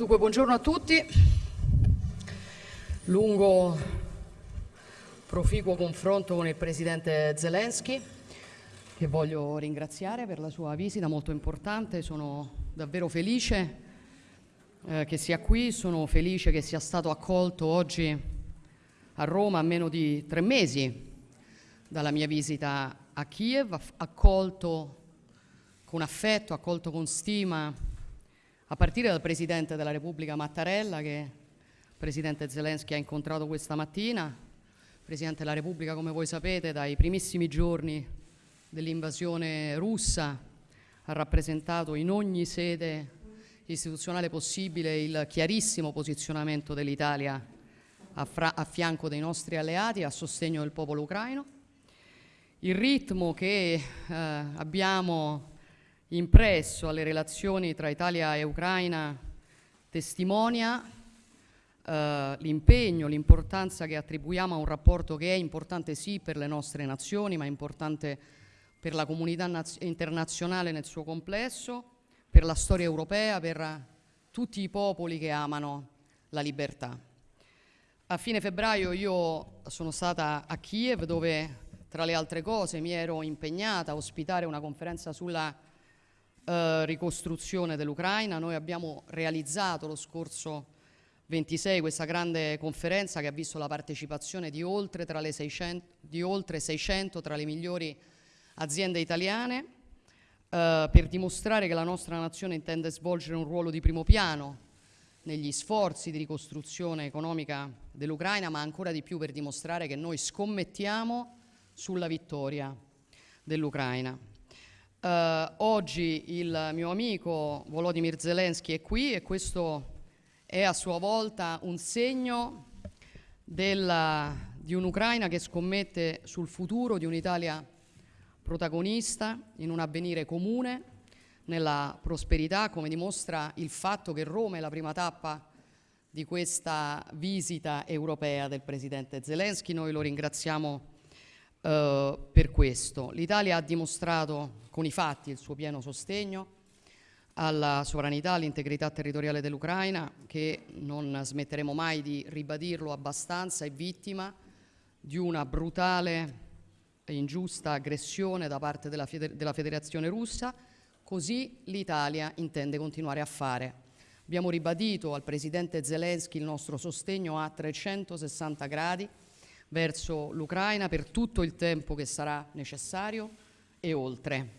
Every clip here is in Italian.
Dunque, buongiorno a tutti. Lungo, proficuo confronto con il Presidente Zelensky, che voglio ringraziare per la sua visita molto importante. Sono davvero felice eh, che sia qui, sono felice che sia stato accolto oggi a Roma a meno di tre mesi dalla mia visita a Kiev, accolto con affetto, accolto con stima, a partire dal Presidente della Repubblica Mattarella, che il Presidente Zelensky ha incontrato questa mattina. Presidente della Repubblica, come voi sapete, dai primissimi giorni dell'invasione russa ha rappresentato in ogni sede istituzionale possibile il chiarissimo posizionamento dell'Italia a, a fianco dei nostri alleati a sostegno del popolo ucraino. Il ritmo che eh, abbiamo impresso alle relazioni tra Italia e Ucraina testimonia eh, l'impegno, l'importanza che attribuiamo a un rapporto che è importante sì per le nostre nazioni, ma è importante per la comunità internazionale nel suo complesso, per la storia europea, per tutti i popoli che amano la libertà. A fine febbraio io sono stata a Kiev dove tra le altre cose mi ero impegnata a ospitare una conferenza sulla eh, ricostruzione dell'Ucraina. Noi abbiamo realizzato lo scorso 26 questa grande conferenza che ha visto la partecipazione di oltre, 600, di oltre 600 tra le migliori aziende italiane eh, per dimostrare che la nostra nazione intende svolgere un ruolo di primo piano negli sforzi di ricostruzione economica dell'Ucraina, ma ancora di più per dimostrare che noi scommettiamo sulla vittoria dell'Ucraina. Uh, oggi il mio amico Volodymyr Zelensky è qui e questo è a sua volta un segno della, di un'Ucraina che scommette sul futuro di un'Italia protagonista in un avvenire comune, nella prosperità, come dimostra il fatto che Roma è la prima tappa di questa visita europea del Presidente Zelensky. Noi lo ringraziamo eh, per questo. L'Italia ha dimostrato con i fatti il suo pieno sostegno alla sovranità, all'integrità territoriale dell'Ucraina, che non smetteremo mai di ribadirlo abbastanza, è vittima di una brutale e ingiusta aggressione da parte della, Feder della Federazione russa, così l'Italia intende continuare a fare. Abbiamo ribadito al Presidente Zelensky il nostro sostegno a 360 gradi, verso l'Ucraina per tutto il tempo che sarà necessario e oltre.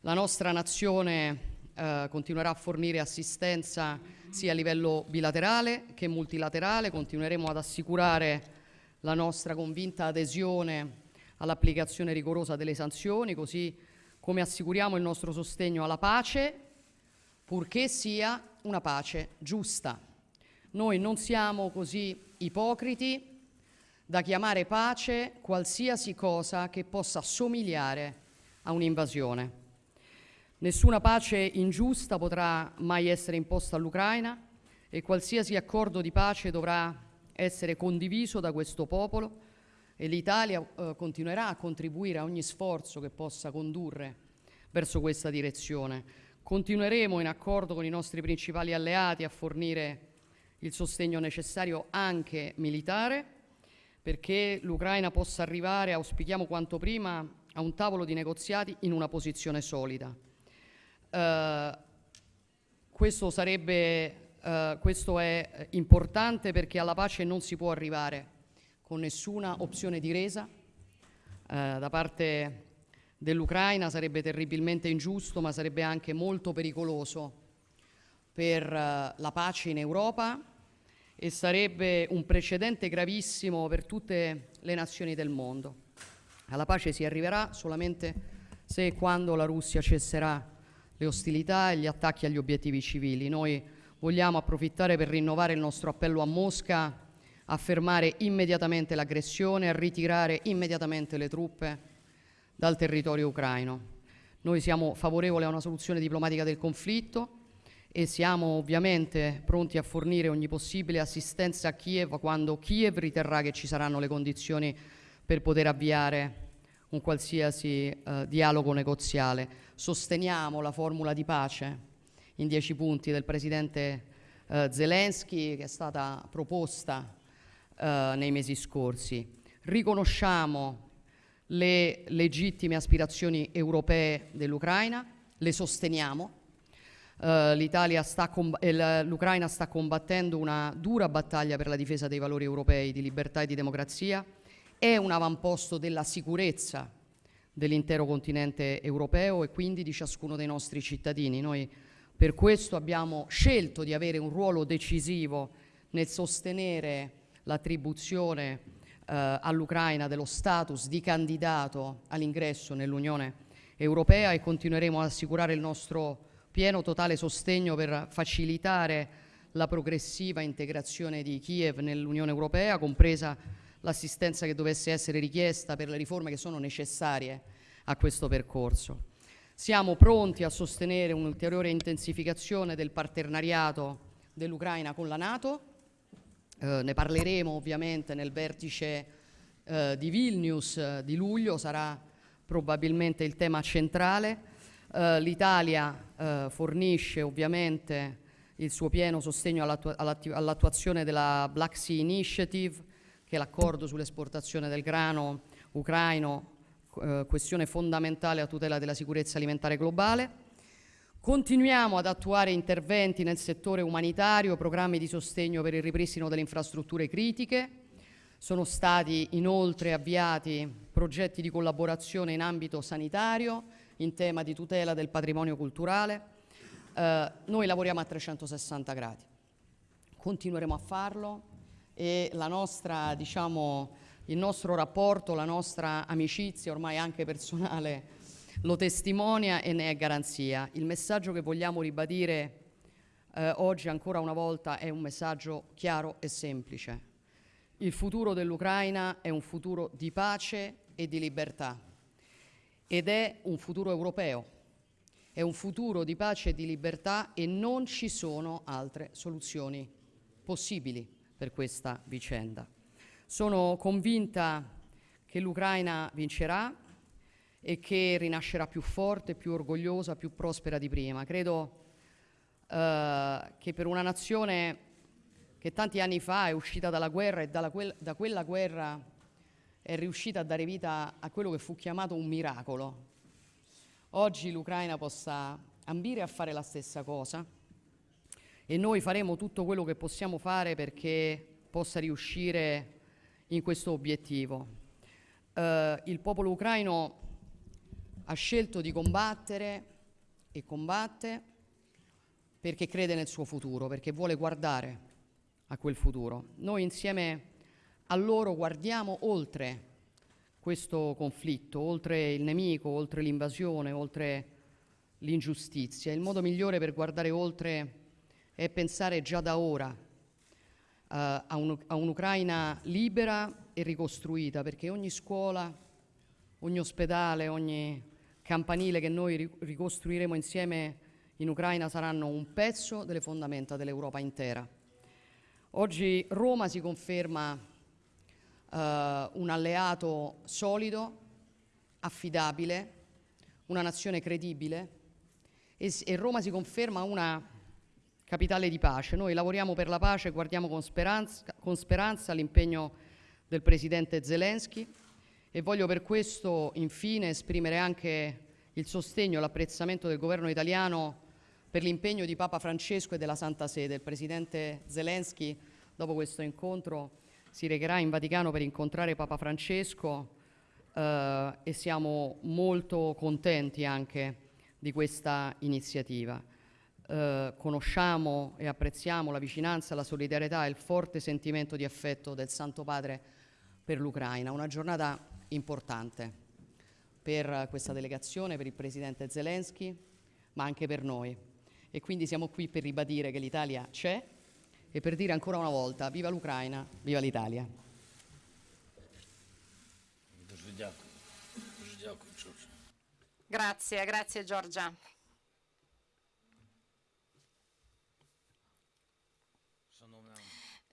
La nostra nazione eh, continuerà a fornire assistenza sia a livello bilaterale che multilaterale, continueremo ad assicurare la nostra convinta adesione all'applicazione rigorosa delle sanzioni, così come assicuriamo il nostro sostegno alla pace, purché sia una pace giusta. Noi non siamo così ipocriti da chiamare pace qualsiasi cosa che possa somigliare a un'invasione. Nessuna pace ingiusta potrà mai essere imposta all'Ucraina e qualsiasi accordo di pace dovrà essere condiviso da questo popolo e l'Italia eh, continuerà a contribuire a ogni sforzo che possa condurre verso questa direzione. Continueremo in accordo con i nostri principali alleati a fornire il sostegno necessario anche militare perché l'Ucraina possa arrivare, auspichiamo quanto prima, a un tavolo di negoziati in una posizione solida. Uh, questo, sarebbe, uh, questo è importante perché alla pace non si può arrivare con nessuna opzione di resa uh, da parte dell'Ucraina, sarebbe terribilmente ingiusto ma sarebbe anche molto pericoloso per la pace in Europa e sarebbe un precedente gravissimo per tutte le nazioni del mondo. Alla pace si arriverà solamente se e quando la Russia cesserà le ostilità e gli attacchi agli obiettivi civili. Noi vogliamo approfittare per rinnovare il nostro appello a Mosca a fermare immediatamente l'aggressione, a ritirare immediatamente le truppe dal territorio ucraino. Noi siamo favorevoli a una soluzione diplomatica del conflitto, e siamo ovviamente pronti a fornire ogni possibile assistenza a Kiev quando Kiev riterrà che ci saranno le condizioni per poter avviare un qualsiasi eh, dialogo negoziale. Sosteniamo la formula di pace in dieci punti del Presidente eh, Zelensky che è stata proposta eh, nei mesi scorsi. Riconosciamo le legittime aspirazioni europee dell'Ucraina, le sosteniamo. Uh, l'Ucraina sta combattendo una dura battaglia per la difesa dei valori europei di libertà e di democrazia, è un avamposto della sicurezza dell'intero continente europeo e quindi di ciascuno dei nostri cittadini. Noi per questo abbiamo scelto di avere un ruolo decisivo nel sostenere l'attribuzione eh, all'Ucraina dello status di candidato all'ingresso nell'Unione Europea e continueremo ad assicurare il nostro pieno totale sostegno per facilitare la progressiva integrazione di Kiev nell'Unione Europea, compresa l'assistenza che dovesse essere richiesta per le riforme che sono necessarie a questo percorso. Siamo pronti a sostenere un'ulteriore intensificazione del partenariato dell'Ucraina con la Nato, eh, ne parleremo ovviamente nel vertice eh, di Vilnius eh, di luglio, sarà probabilmente il tema centrale. Eh, L'Italia eh, fornisce ovviamente il suo pieno sostegno all'attuazione della Black Sea Initiative, che è l'accordo sull'esportazione del grano ucraino, eh, questione fondamentale a tutela della sicurezza alimentare globale. Continuiamo ad attuare interventi nel settore umanitario, programmi di sostegno per il ripristino delle infrastrutture critiche. Sono stati inoltre avviati progetti di collaborazione in ambito sanitario, in tema di tutela del patrimonio culturale. Eh, noi lavoriamo a 360 gradi, continueremo a farlo e nostra, diciamo, il nostro rapporto, la nostra amicizia ormai anche personale lo testimonia e ne è garanzia. Il messaggio che vogliamo ribadire eh, oggi ancora una volta è un messaggio chiaro e semplice. Il futuro dell'Ucraina è un futuro di pace e di libertà ed è un futuro europeo, è un futuro di pace e di libertà e non ci sono altre soluzioni possibili per questa vicenda. Sono convinta che l'Ucraina vincerà, e che rinascerà più forte, più orgogliosa, più prospera di prima. Credo eh, che per una nazione che tanti anni fa è uscita dalla guerra e quel, da quella guerra è riuscita a dare vita a quello che fu chiamato un miracolo, oggi l'Ucraina possa ambire a fare la stessa cosa e noi faremo tutto quello che possiamo fare perché possa riuscire in questo obiettivo. Uh, il popolo ucraino ha scelto di combattere e combatte perché crede nel suo futuro, perché vuole guardare a quel futuro. Noi insieme a loro guardiamo oltre questo conflitto, oltre il nemico, oltre l'invasione, oltre l'ingiustizia. Il modo migliore per guardare oltre è pensare già da ora uh, a, un, a un'Ucraina libera e ricostruita, perché ogni scuola, ogni ospedale, ogni campanile che noi ricostruiremo insieme in Ucraina saranno un pezzo delle fondamenta dell'Europa intera. Oggi Roma si conferma uh, un alleato solido, affidabile, una nazione credibile e, e Roma si conferma una capitale di pace. Noi lavoriamo per la pace, guardiamo con speranza, con speranza all'impegno del Presidente Zelensky e voglio per questo infine esprimere anche il sostegno e l'apprezzamento del governo italiano per l'impegno di Papa Francesco e della Santa Sede. Il Presidente Zelensky dopo questo incontro si recherà in Vaticano per incontrare Papa Francesco eh, e siamo molto contenti anche di questa iniziativa. Eh, conosciamo e apprezziamo la vicinanza, la solidarietà e il forte sentimento di affetto del Santo Padre per l'Ucraina. Una giornata importante per questa delegazione, per il Presidente Zelensky, ma anche per noi. E quindi siamo qui per ribadire che l'Italia c'è e per dire ancora una volta viva l'Ucraina, viva l'Italia. Grazie, grazie Giorgia.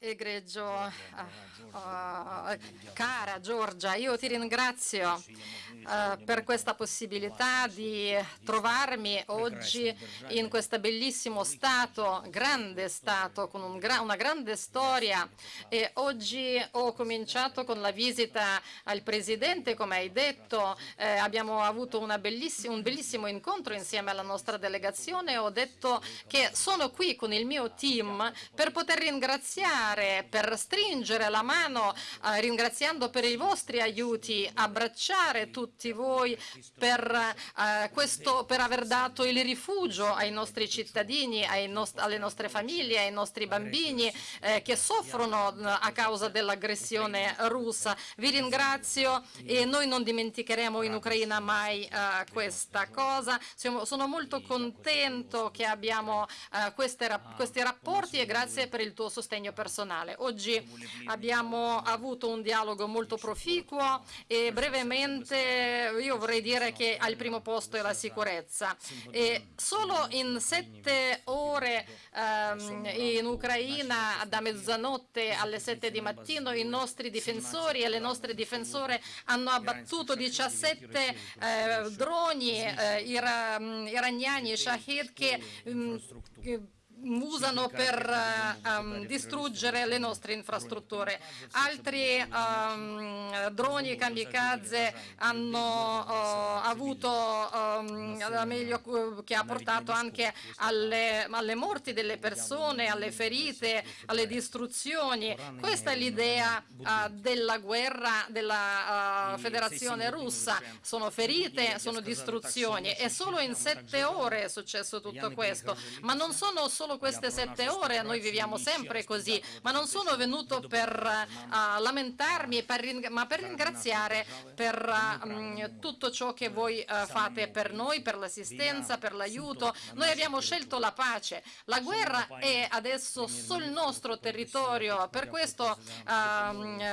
Egregio, uh, uh, cara Giorgia, io ti ringrazio uh, per questa possibilità di trovarmi oggi in questo bellissimo Stato, grande Stato, con un gra una grande storia e oggi ho cominciato con la visita al Presidente, come hai detto, eh, abbiamo avuto belliss un bellissimo incontro insieme alla nostra delegazione, ho detto che sono qui con il mio team per poter ringraziare aiutare, per stringere la mano, eh, ringraziando per i vostri aiuti, abbracciare tutti voi per, eh, questo, per aver dato il rifugio ai nostri cittadini, nost alle nostre famiglie, ai nostri bambini eh, che soffrono eh, a causa dell'aggressione russa. Vi ringrazio e noi non dimenticheremo in Ucraina mai eh, questa cosa. Sono molto contento che abbiamo eh, queste, questi rapporti e grazie per il tuo sostegno personale personale. Oggi abbiamo avuto un dialogo molto proficuo e brevemente io vorrei dire che al primo posto è la sicurezza. E solo in sette ore ehm, in Ucraina da mezzanotte alle sette di mattino i nostri difensori e le nostre difensore hanno abbattuto 17 eh, droni eh, iraniani Shahid che, mh, che usano per um, distruggere le nostre infrastrutture. Altri um, droni kamikaze hanno uh, avuto um, meglio che ha portato anche alle, alle, morti delle persone, alle ferite, alle distruzioni. Questa è l'idea uh, della guerra della uh, Federazione russa. Sono ferite, sono distruzioni e solo in sette ore è successo tutto questo. Ma non sono solo solo queste sette ore, noi viviamo sempre così, ma non sono venuto per uh, lamentarmi, per ma per ringraziare per uh, tutto ciò che voi uh, fate per noi, per l'assistenza, per l'aiuto. Noi abbiamo scelto la pace. La guerra è adesso sul nostro territorio, per questo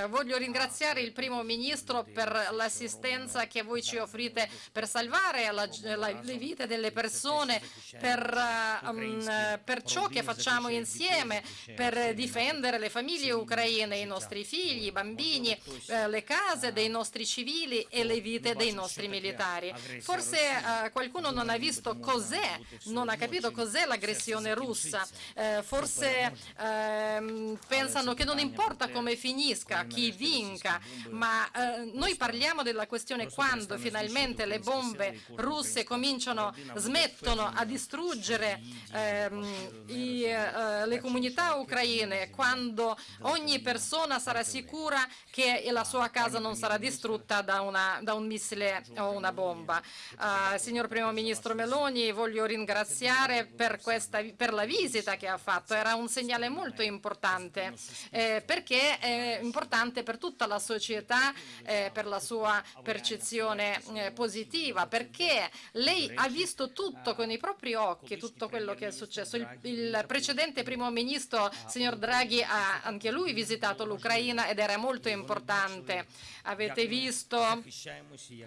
voglio ringraziare il primo ministro per l'assistenza che voi ci offrite per salvare la, la, le vite delle persone, per, um, per ciò che facciamo insieme per difendere le famiglie ucraine, i nostri figli, i bambini, eh, le case dei nostri civili e le vite dei nostri militari. Forse eh, qualcuno non ha visto cos'è, non ha capito cos'è l'aggressione russa, eh, forse ehm, pensano che non importa come finisca, chi vinca, ma noi parliamo della questione quando finalmente le bombe russe cominciano, smettono a distruggere ehm, i, uh, le comunità ucraine, quando ogni persona sarà sicura che la sua casa non sarà distrutta da, una, da un missile o una bomba. Uh, signor Primo Ministro Meloni, voglio ringraziare per, questa, per, la visita che ha fatto, era un segnale molto importante, eh, perché è importante per tutta la società, eh, per la sua percezione eh, positiva, perché lei ha visto tutto con i propri occhi, tutto quello che è successo. Il, il precedente primo ministro, signor Draghi, ha anche lui visitato l'Ucraina ed era molto importante. Avete visto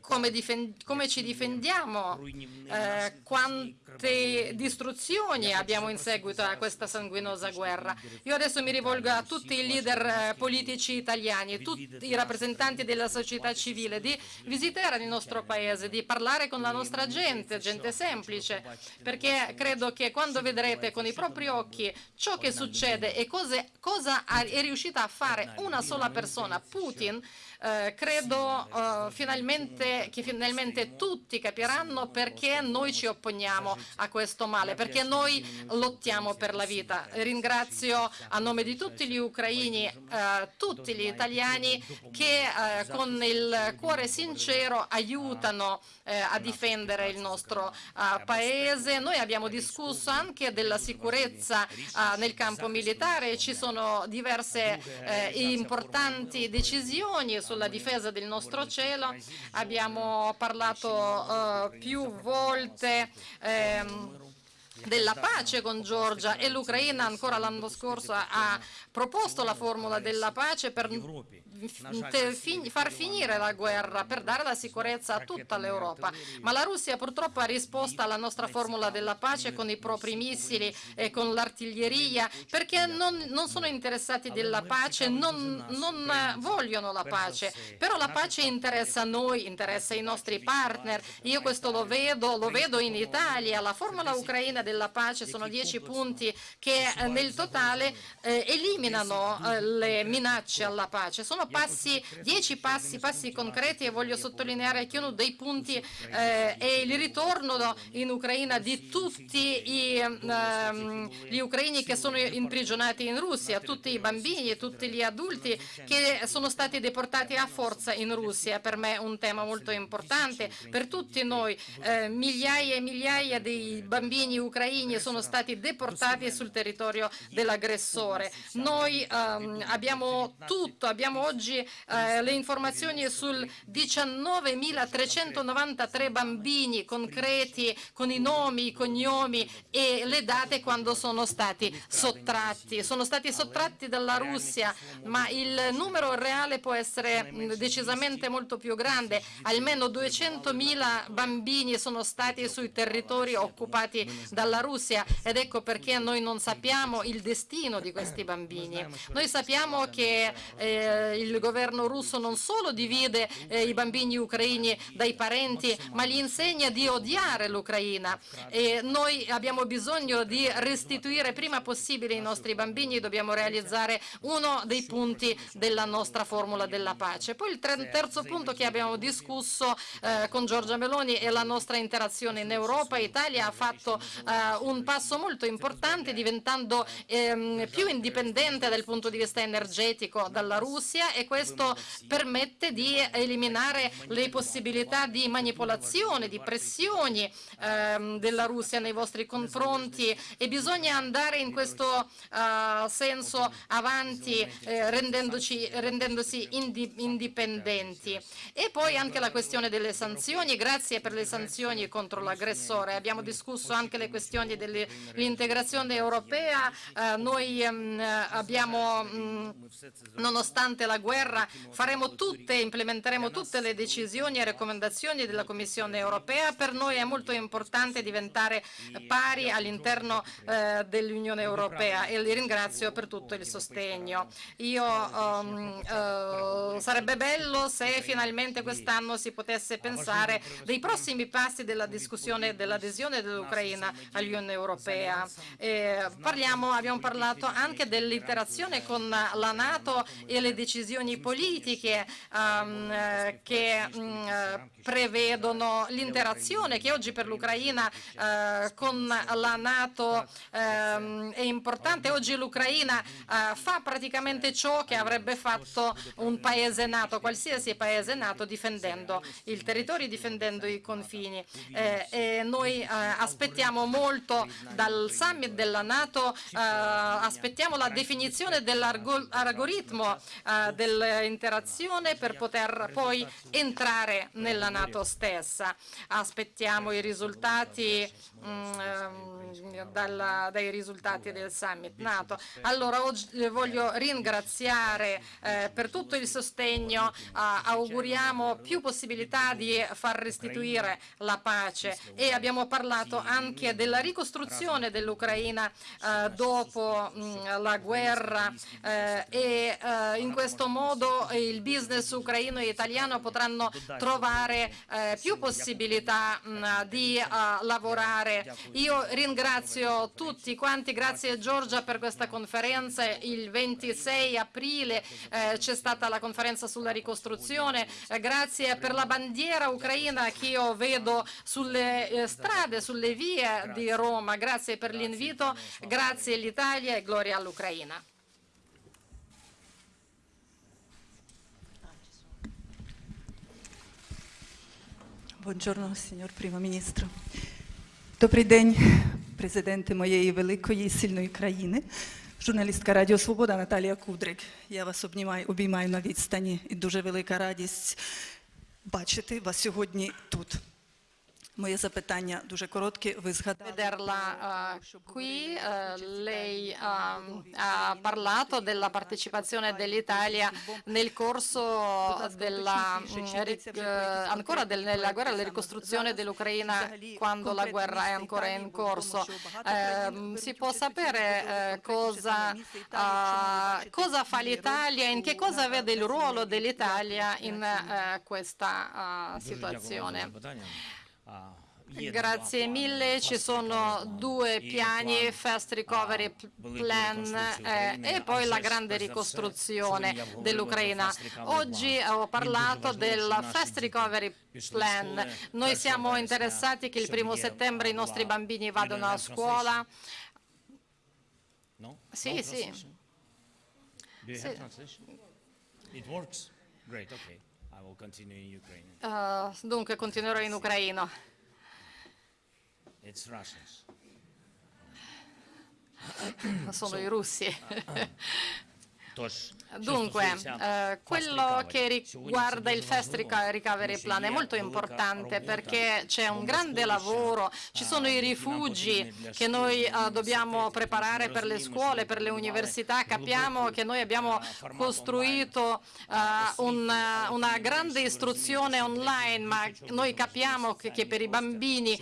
come, come ci difendiamo, eh, quante distruzioni abbiamo in seguito a questa sanguinosa guerra. Io adesso mi rivolgo a tutti i leader eh, politici italiani, tutti i rappresentanti della società civile, di visitare il nostro paese, di parlare con la nostra gente, gente semplice, perché credo che quando vedrete con i propri occhi ciò che succede e cose, cosa è riuscita a fare una sola persona, Putin, eh, credo eh, finalmente, che finalmente tutti capiranno perché noi ci opponiamo a questo male, perché noi lottiamo per la vita. Ringrazio a nome di tutti gli ucraini, eh, tutti gli italiani che eh, con il cuore sincero aiutano eh, a difendere il nostro eh, paese. Noi abbiamo discusso anche della sicurezza nel campo militare, ci sono diverse importanti decisioni su sulla difesa del nostro cielo. Abbiamo parlato uh, più volte ehm, della pace con Georgia e l'Ucraina ancora l'anno scorso ha proposto la formula della pace per far finire la guerra, per dare la sicurezza a tutta l'Europa. Ma la Russia purtroppo ha risposto alla nostra formula della pace con i propri missili e con l'artiglieria perché non, non, sono interessati della pace, non, non vogliono la pace. Però la pace interessa a noi, interessa i nostri partner. Io questo lo vedo, lo vedo in Italia. La formula ucraina della pace sono dieci punti che eh, nel totale eh, eliminano eh, le minacce alla pace. Sono passi, dieci passi, passi concreti e voglio sottolineare che uno dei punti eh, è il ritorno in Ucraina di tutti i, ehm, gli ucraini che sono imprigionati in Russia, tutti i bambini e tutti gli adulti che sono stati deportati a forza in Russia. Per me è un tema molto importante, per tutti noi. Eh, migliaia e migliaia di bambini ucraini sono stati deportati sul territorio dell'aggressore. Noi ehm, abbiamo tutto, abbiamo oggi eh, le informazioni sul 19.393 bambini concreti con i nomi, i cognomi e le date quando sono stati sottratti. Sono stati sottratti dalla Russia, ma il numero reale può essere decisamente molto più grande. Almeno 200.000 bambini sono stati sui territori occupati dalla Russia ed ecco perché noi non sappiamo il destino di questi bambini. Noi sappiamo che eh, il governo russo non solo divide eh, i bambini ucraini dai parenti, ma gli insegna di odiare l'Ucraina. E noi abbiamo bisogno di restituire prima possibile i nostri bambini, dobbiamo realizzare uno dei punti della nostra formula della pace. Poi il terzo punto che abbiamo discusso eh, con Giorgia Meloni è la nostra interazione in Europa. Italia ha fatto eh, un passo molto importante diventando ehm, più indipendente dal punto di vista energetico dalla Russia e questo permette di eliminare le possibilità di manipolazione, di pressioni ehm, della Russia nei vostri confronti e bisogna andare in questo uh, senso avanti eh, rendendoci, rendendosi indi, indipendenti. E poi anche la questione delle sanzioni, grazie per le sanzioni contro l'aggressore. Abbiamo discusso anche le questioni dell'integrazione europea, eh, noi um, abbiamo, um, nonostante la guerra, faremo tutte, implementeremo tutte le decisioni e raccomandazioni della Commissione europea. Per noi è molto importante diventare pari all'interno eh, dell'Unione Europea e li ringrazio per tutto il sostegno. Io, um, uh, sarebbe bello se finalmente quest'anno si potesse pensare dei prossimi passi della discussione dell'adesione dell'Ucraina all'Unione Europea. Eh, parliamo, abbiamo parlato anche dell'interazione con la Nato e le decisioni politiche um, che um, prevedono l'interazione che oggi per l'Ucraina uh, con la Nato um, è importante. Oggi l'Ucraina uh, fa praticamente ciò che avrebbe fatto un paese nato, qualsiasi paese nato, difendendo il territorio, difendendo i confini. Eh, e noi eh, aspettiamo molto dal summit della Nato, eh, aspettiamo la definizione dell'algoritmo eh, dell'interazione per poter poi entrare nella Nato stessa. Aspettiamo i risultati mh, mm, ehm, dalla, dai risultati del summit NATO. Allora oggi voglio ringraziare eh, per tutto il sostegno, eh, auguriamo più possibilità di far restituire la pace e abbiamo parlato anche della ricostruzione dell'Ucraina eh, dopo mh, mm, la guerra eh, e eh, in questo modo il business ucraino e italiano potranno trovare eh, più possibilità mh, mm, di lavorare. Io ringrazio tutti quanti, grazie Giorgia per questa conferenza. Il 26 aprile eh, c'è stata la conferenza sulla ricostruzione. Eh, grazie per la bandiera ucraina che io vedo sulle eh, strade, sulle vie di Roma. Grazie per l'invito, grazie all'Italia e gloria all'Ucraina. Buongiorno, signor Primo Ministro. Добрий день, президенти моєї великої сильної країни, журналістка Радіо Свобода Наталія Кудрик. Я вас обнімаю, обіймаю на відстані і дуже велика радість бачити вас сьогодні тут. Моє запитання дуже коротке. Ви згадали vederla про, eh, що були qui. е, Eh, чи lei це ha, нові ha parlato della Е, partecipazione dell'Italia nel corso della, mm, ri- eh, ancora del- nella guerra alla ricostruzione dell'Ucraina quando la guerra è ancora in corso. Eh, si può sapere eh, cosa, ah, cosa fa l'Italia, in che cosa vede il ruolo dell'Italia in eh, questa ah, Дуже дякую вам за situazione. Grazie mille, ci sono due piani, Fast Recovery Plan eh, e poi la grande ricostruzione dell'Ucraina. Oggi ho parlato del Fast Recovery Plan. Noi siamo interessati che il primo settembre i nostri bambini vadano a scuola. Sì, sì. sì. Eh, dunque continuerò in ucraino. It's Russians. Sono i russi. Dunque, eh, quello che riguarda il Fast Recovery Plan è molto importante perché c'è un grande lavoro, ci sono i rifugi che noi eh, dobbiamo preparare per le scuole, per le università, capiamo che noi abbiamo costruito eh, una, una grande istruzione online, ma noi capiamo che, che per i bambini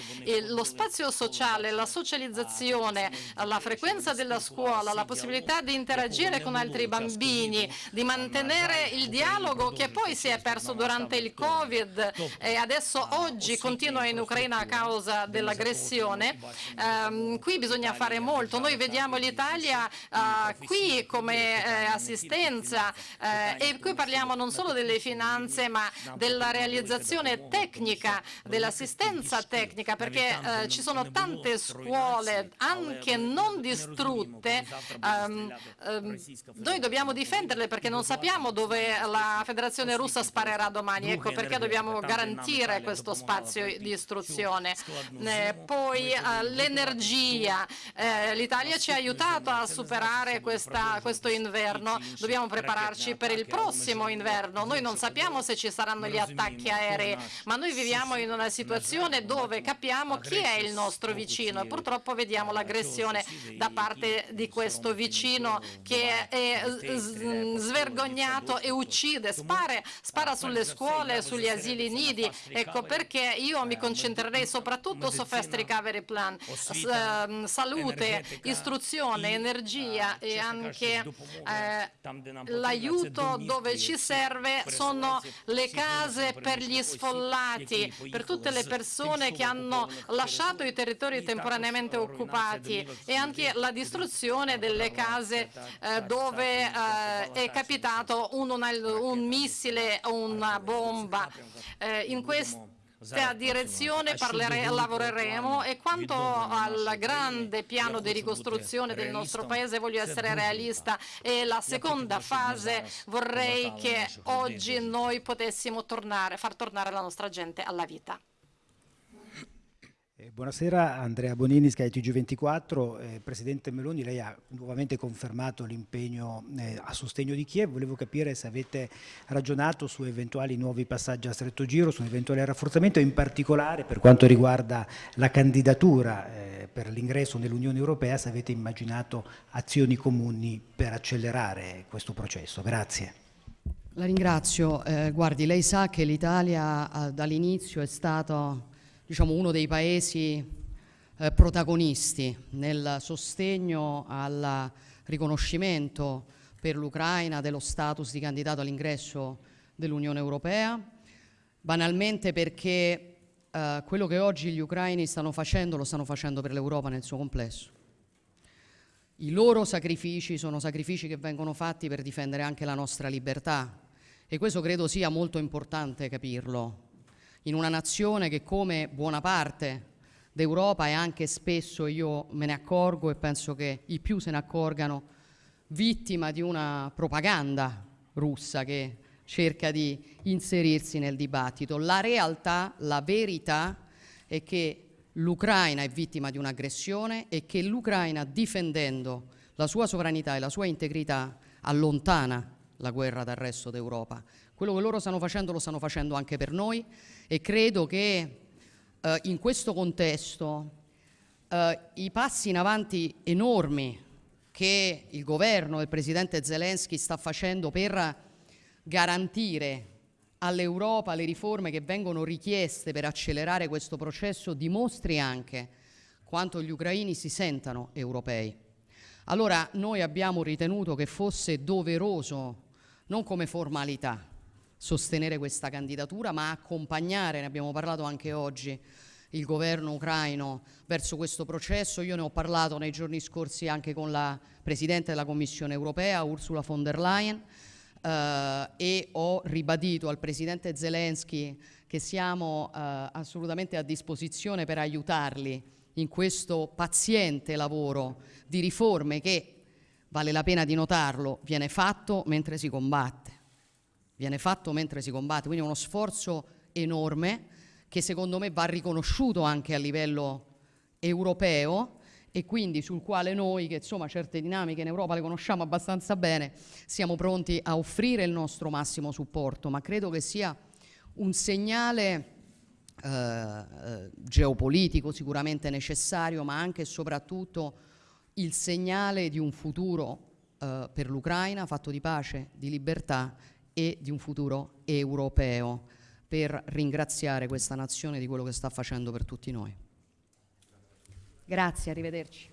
lo spazio sociale, la socializzazione, la frequenza della scuola, la possibilità di interagire con altri bambini, di mantenere il dialogo che poi si è perso durante il Covid e adesso oggi continua in Ucraina a causa dell'aggressione. Ehm, qui bisogna fare molto. Noi vediamo l'Italia eh, qui come eh, assistenza eh, e qui parliamo non solo delle finanze ma della realizzazione tecnica, dell'assistenza tecnica perché eh, ci sono tante scuole anche non distrutte. ehm, ehm, noi dobbiamo difenderle perché non sappiamo dove la Federazione russa sparerà domani, ecco perché dobbiamo garantire questo spazio di istruzione. Eh, poi eh, l'energia, Eh, l'Italia ci ha aiutato a superare questa- questo inverno, dobbiamo prepararci per il prossimo inverno. Noi non sappiamo se ci saranno gli attacchi aerei, ma noi viviamo in una situazione dove capiamo chi è il nostro vicino. e purtroppo vediamo l'aggressione da parte di questo vicino che è svergognato e uccide, spara, spara sulle scuole, sugli asili nidi. Ecco perché io mi concentrerei soprattutto su Fast Recovery Plan, ehm, salute, istruzione, energia e anche eh, l'aiuto dove ci serve sono le case per gli sfollati, per tutte le persone che hanno lasciato i territori temporaneamente occupati e anche la distruzione delle case eh, dove eh, è capitato un, una- un missile una bomba. Eh, in questa direzione parlere- lavoreremo e quanto al grande piano di ricostruzione del nostro paese voglio essere realista e la seconda fase vorrei che oggi noi potessimo tornare, far tornare la nostra gente alla vita. Buonasera, Andrea Bonini, Sky TG24. Eh, Presidente Meloni, lei ha nuovamente confermato l'impegno eh, a sostegno di Kiev. Volevo capire se avete ragionato su eventuali nuovi passaggi a stretto giro, su un eventuale rafforzamento, in particolare per quanto riguarda la candidatura eh, per l'ingresso nell'Unione Europea, se avete immaginato azioni comuni per accelerare questo processo. Grazie. La ringrazio. Eh, guardi, lei sa che l'Italia eh, dall'inizio è stato diciamo, uno dei paesi eh, protagonisti nel sostegno al riconoscimento per l'Ucraina dello status di candidato all'ingresso dell'Unione Europea, banalmente perché eh, quello che oggi gli ucraini stanno facendo lo stanno facendo per l'Europa nel suo complesso. I loro sacrifici sono sacrifici che vengono fatti per difendere anche la nostra libertà e questo credo sia molto importante capirlo. In una nazione che come buona parte d'Europa è anche spesso, io me ne accorgo e penso che i più se ne accorgano, vittima di una propaganda russa che cerca di inserirsi nel dibattito. La realtà, la verità è che l'Ucraina è vittima di un'aggressione e che l'Ucraina, difendendo la sua sovranità e la sua integrità, allontana la guerra dal resto d'Europa. Quello che loro stanno facendo lo stanno facendo anche per noi e credo che Eh, in questo contesto eh, i passi in avanti enormi che il governo del presidente Zelensky sta facendo per garantire all'Europa le riforme che vengono richieste per accelerare questo processo dimostri anche quanto gli ucraini si sentano europei. Allora noi abbiamo ritenuto che fosse doveroso, non come formalità, sostenere questa candidatura, ma accompagnare, ne abbiamo parlato anche oggi, il governo ucraino verso questo processo. Io ne ho parlato nei giorni scorsi anche con la Presidente della Commissione europea, Ursula von der Leyen, eh, e ho ribadito al Presidente Zelensky che siamo eh, assolutamente a disposizione per aiutarli in questo paziente lavoro di riforme che, vale la pena di notarlo, viene fatto mentre si combatte. Viene fatto mentre si combatte, quindi è uno sforzo enorme che secondo me va riconosciuto anche a livello europeo e quindi sul quale noi, che insomma certe dinamiche in Europa le conosciamo abbastanza bene, siamo pronti a offrire il nostro massimo supporto, ma credo che sia un segnale eh, eh geopolitico sicuramente necessario, ma anche e soprattutto il segnale di un futuro eh, per l'Ucraina fatto di pace, di libertà e di un futuro europeo per ringraziare questa nazione di quello che sta facendo per tutti noi. Grazie, arrivederci.